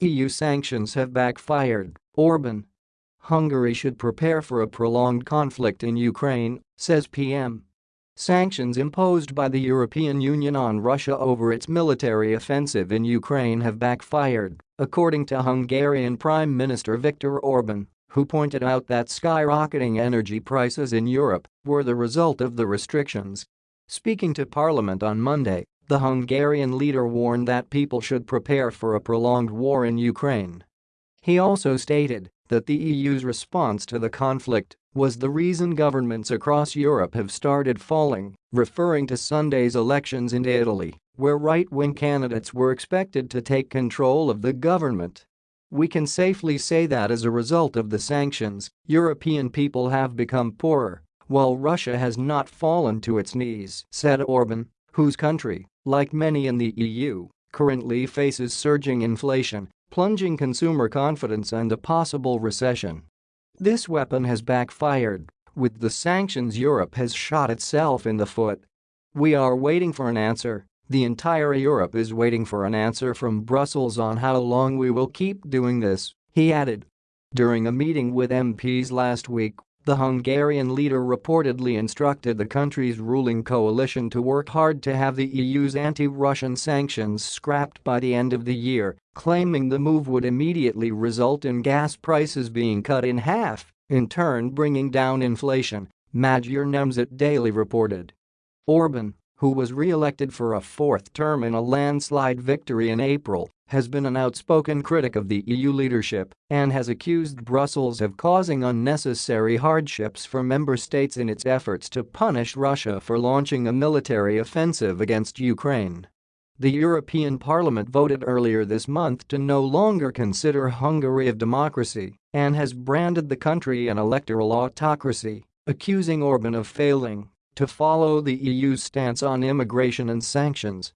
EU sanctions have backfired, Orban. Hungary should prepare for a prolonged conflict in Ukraine, says PM. Sanctions imposed by the European Union on Russia over its military offensive in Ukraine have backfired, according to Hungarian Prime Minister Viktor Orban, who pointed out that skyrocketing energy prices in Europe were the result of the restrictions. Speaking to Parliament on Monday, the Hungarian leader warned that people should prepare for a prolonged war in Ukraine. He also stated that the EU's response to the conflict was the reason governments across Europe have started falling, referring to Sunday's elections in Italy, where right-wing candidates were expected to take control of the government. We can safely say that as a result of the sanctions, European people have become poorer, while Russia has not fallen to its knees, said Orban, whose country, like many in the EU, currently faces surging inflation, plunging consumer confidence and a possible recession. This weapon has backfired. With the sanctions Europe has shot itself in the foot. We are waiting for an answer. The entire Europe is waiting for an answer from Brussels on how long we will keep doing this, he added. During a meeting with MPs last week, the Hungarian leader reportedly instructed the country's ruling coalition to work hard to have the EU's anti-Russian sanctions scrapped by the end of the year, claiming the move would immediately result in gas prices being cut in half, in turn bringing down inflation, Magyar Nemzet Daily reported. Orban, who was re-elected for a fourth term in a landslide victory in April, has been an outspoken critic of the EU leadership and has accused Brussels of causing unnecessary hardships for member states in its efforts to punish Russia for launching a military offensive against Ukraine. The European Parliament voted earlier this month to no longer consider Hungary a democracy and has branded the country an electoral autocracy, accusing Orban of failing to follow the EU's stance on immigration and sanctions.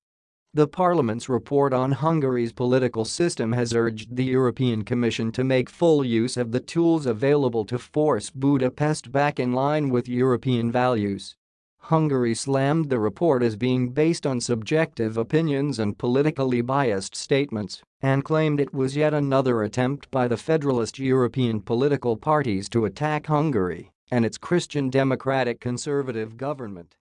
The Parliament's report on Hungary's political system has urged the European Commission to make full use of the tools available to force Budapest back in line with European values. Hungary slammed the report as being based on subjective opinions and politically biased statements and claimed it was yet another attempt by the federalist European political parties to attack Hungary and its Christian democratic conservative government.